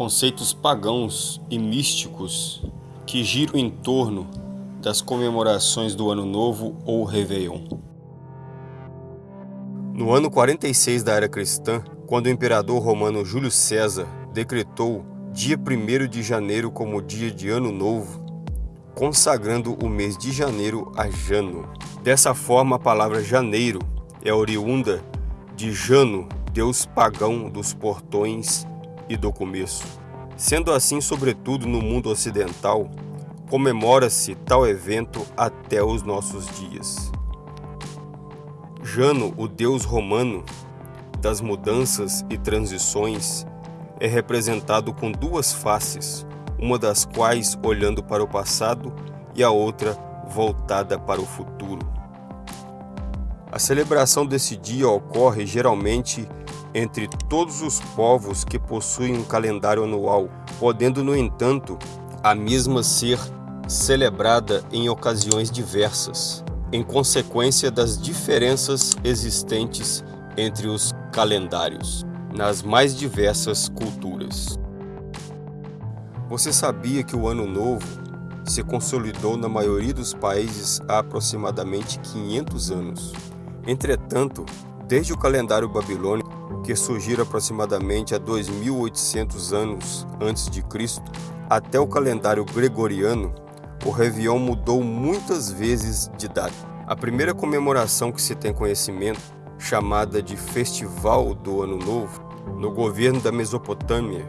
conceitos pagãos e místicos que giram em torno das comemorações do Ano Novo ou Réveillon. No ano 46 da era cristã, quando o imperador romano Júlio César decretou dia 1 de janeiro como dia de Ano Novo, consagrando o mês de janeiro a Jano. Dessa forma, a palavra janeiro é oriunda de Jano, deus pagão dos portões e do começo. Sendo assim, sobretudo no mundo ocidental, comemora-se tal evento até os nossos dias. Jano, o deus romano das mudanças e transições, é representado com duas faces, uma das quais olhando para o passado e a outra voltada para o futuro. A celebração desse dia ocorre geralmente entre todos os povos que possuem um calendário anual, podendo, no entanto, a mesma ser celebrada em ocasiões diversas, em consequência das diferenças existentes entre os calendários nas mais diversas culturas. Você sabia que o Ano Novo se consolidou na maioria dos países há aproximadamente 500 anos? Entretanto, desde o calendário babilônico, que surgiu aproximadamente há 2.800 anos antes de Cristo, até o calendário gregoriano, o Réveillon mudou muitas vezes de data. A primeira comemoração que se tem conhecimento, chamada de Festival do Ano Novo, no governo da Mesopotâmia,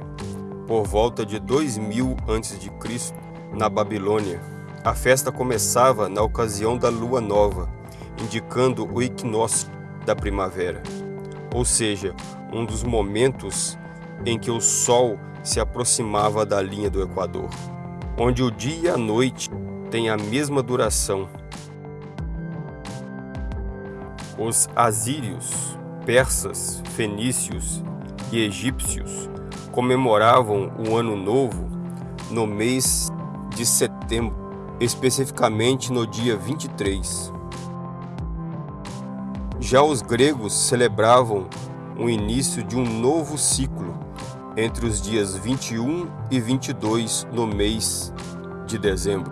por volta de 2000 a.C., na Babilônia. A festa começava na ocasião da lua nova, indicando o equinócio da primavera, ou seja, um dos momentos em que o sol se aproximava da linha do Equador, onde o dia e a noite têm a mesma duração. Os assírios, persas, fenícios e egípcios comemoravam o Ano Novo no mês de setembro, especificamente no dia 23. Já os gregos celebravam o início de um novo ciclo entre os dias 21 e 22 no mês de dezembro.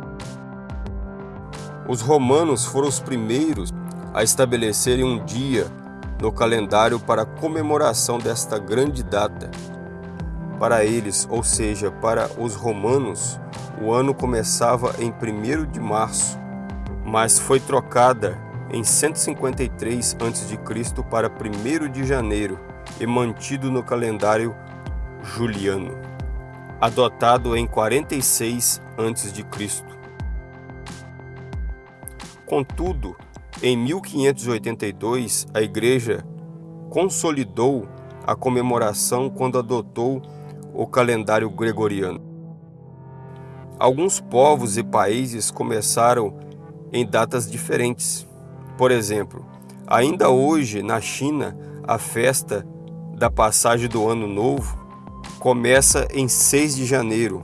Os romanos foram os primeiros a estabelecerem um dia no calendário para comemoração desta grande data. Para eles, ou seja, para os romanos, o ano começava em 1 de março, mas foi trocada em 153 a.C. para 1 de janeiro e mantido no calendário juliano, adotado em 46 a.C. Contudo, em 1582, a Igreja consolidou a comemoração quando adotou o calendário gregoriano. Alguns povos e países começaram em datas diferentes. Por exemplo, ainda hoje na China, a festa da passagem do Ano Novo começa em 6 de janeiro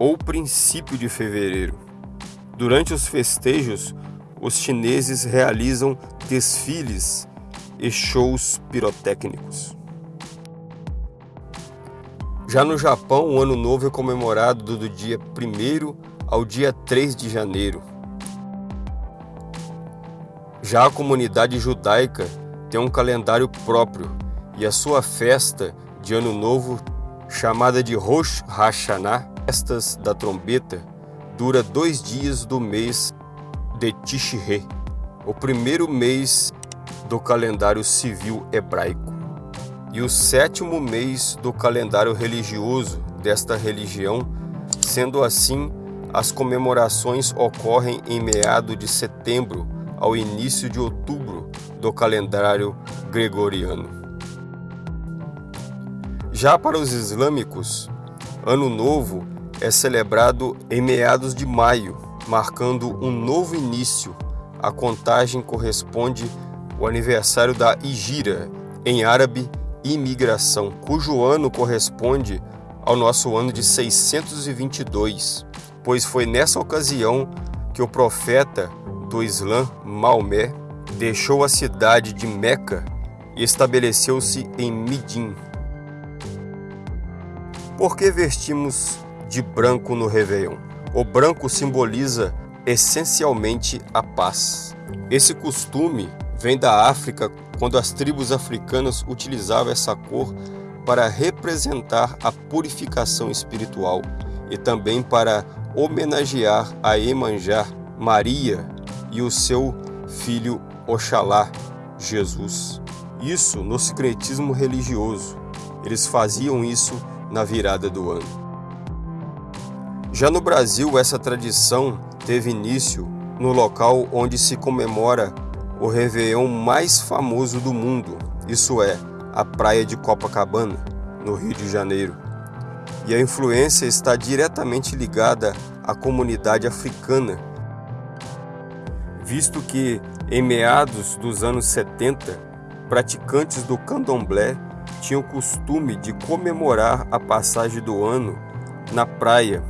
ou princípio de fevereiro. Durante os festejos, os chineses realizam desfiles e shows pirotécnicos. Já no Japão, o Ano Novo é comemorado do dia 1 ao dia 3 de janeiro. Já a comunidade judaica tem um calendário próprio e a sua festa de Ano Novo, chamada de Rosh Hashanah, Festas da Trombeta, dura dois dias do mês de Tishrei, o primeiro mês do calendário civil hebraico, e o sétimo mês do calendário religioso desta religião, sendo assim, as comemorações ocorrem em meado de setembro ao início de outubro do calendário gregoriano. Já para os islâmicos, Ano Novo é celebrado em meados de maio, marcando um novo início. A contagem corresponde ao aniversário da Igira, em árabe, imigração, cujo ano corresponde ao nosso ano de 622, pois foi nessa ocasião que o profeta do Islã, Maomé, deixou a cidade de Meca e estabeleceu-se em Midim. Por que vestimos de branco no Réveillon? O branco simboliza essencialmente a paz. Esse costume vem da África, quando as tribos africanas utilizavam essa cor para representar a purificação espiritual e também para homenagear a Emanjá, Maria e o seu filho Oxalá, Jesus. Isso no secretismo religioso. Eles faziam isso na virada do ano. Já no Brasil, essa tradição teve início no local onde se comemora o Réveillon mais famoso do mundo, isso é, a praia de Copacabana, no Rio de Janeiro. E a influência está diretamente ligada à comunidade africana, visto que em meados dos anos 70, praticantes do candomblé tinham o costume de comemorar a passagem do ano na praia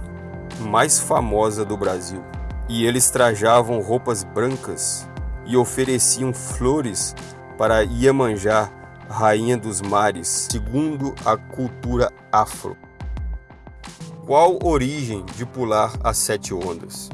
mais famosa do Brasil. E eles trajavam roupas brancas e ofereciam flores para Iemanjá, rainha dos mares, segundo a cultura afro. Qual origem de pular as sete ondas?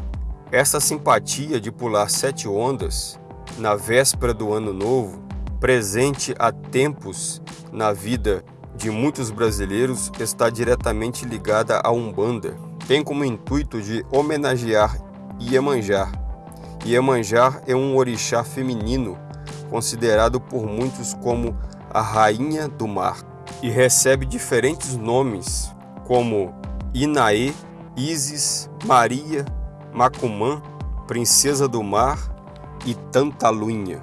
Essa simpatia de pular sete ondas na véspera do ano novo, presente há tempos na vida de muitos brasileiros, está diretamente ligada à Umbanda. Tem como intuito de homenagear Iemanjá. Iemanjá é um orixá feminino, considerado por muitos como a rainha do mar, e recebe diferentes nomes como Inaê, Isis, Maria, Macumã, princesa do mar e Tantaluinha.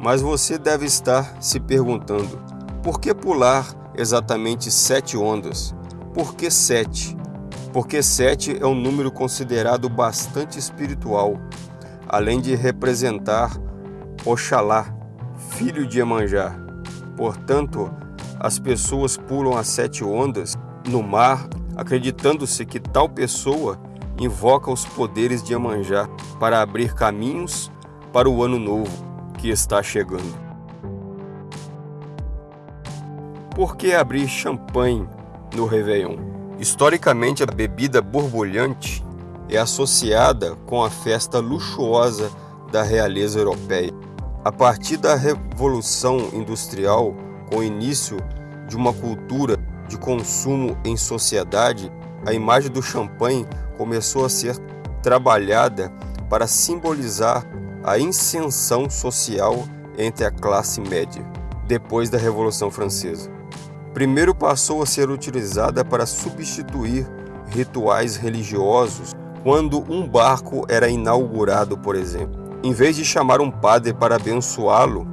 Mas você deve estar se perguntando, por que pular exatamente sete ondas? Por que sete? Porque sete é um número considerado bastante espiritual, além de representar Oxalá, filho de Emanjá. Portanto, as pessoas pulam as sete ondas no mar, acreditando-se que tal pessoa invoca os poderes de Emanjá para abrir caminhos para o ano novo que está chegando. Por que abrir champanhe no Réveillon? Historicamente, a bebida borbulhante é associada com a festa luxuosa da realeza europeia. A partir da Revolução Industrial, com o início de uma cultura de consumo em sociedade, a imagem do champanhe começou a ser trabalhada para simbolizar a inserção social entre a classe média, depois da Revolução Francesa. Primeiro passou a ser utilizada para substituir rituais religiosos quando um barco era inaugurado, por exemplo. Em vez de chamar um padre para abençoá-lo,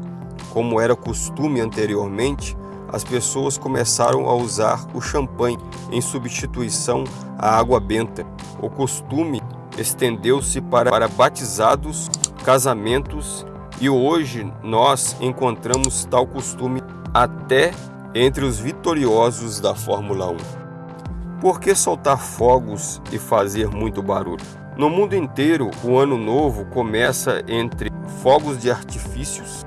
como era costume anteriormente, as pessoas começaram a usar o champanhe em substituição à água benta. O costume estendeu-se para, para batizados casamentos e hoje nós encontramos tal costume até entre os vitoriosos da Fórmula 1. Por que soltar fogos e fazer muito barulho? No mundo inteiro, o ano novo começa entre fogos de artifícios,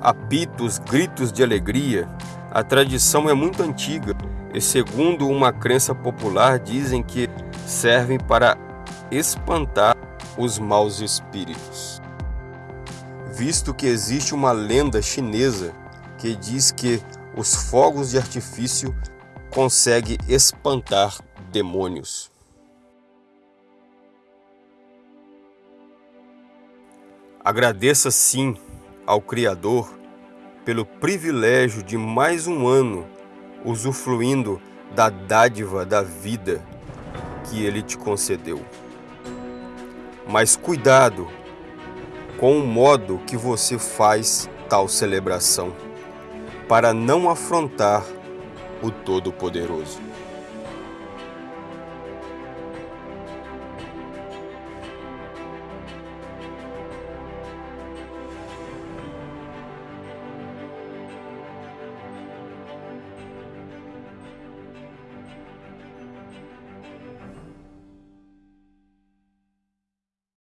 apitos, gritos de alegria. A tradição é muito antiga e, segundo uma crença popular, dizem que servem para espantar os maus espíritos visto que existe uma lenda chinesa que diz que os fogos de artifício conseguem espantar demônios. Agradeça sim ao Criador pelo privilégio de mais um ano usufruindo da dádiva da vida que Ele te concedeu. Mas cuidado com o modo que você faz tal celebração, para não afrontar o Todo-Poderoso.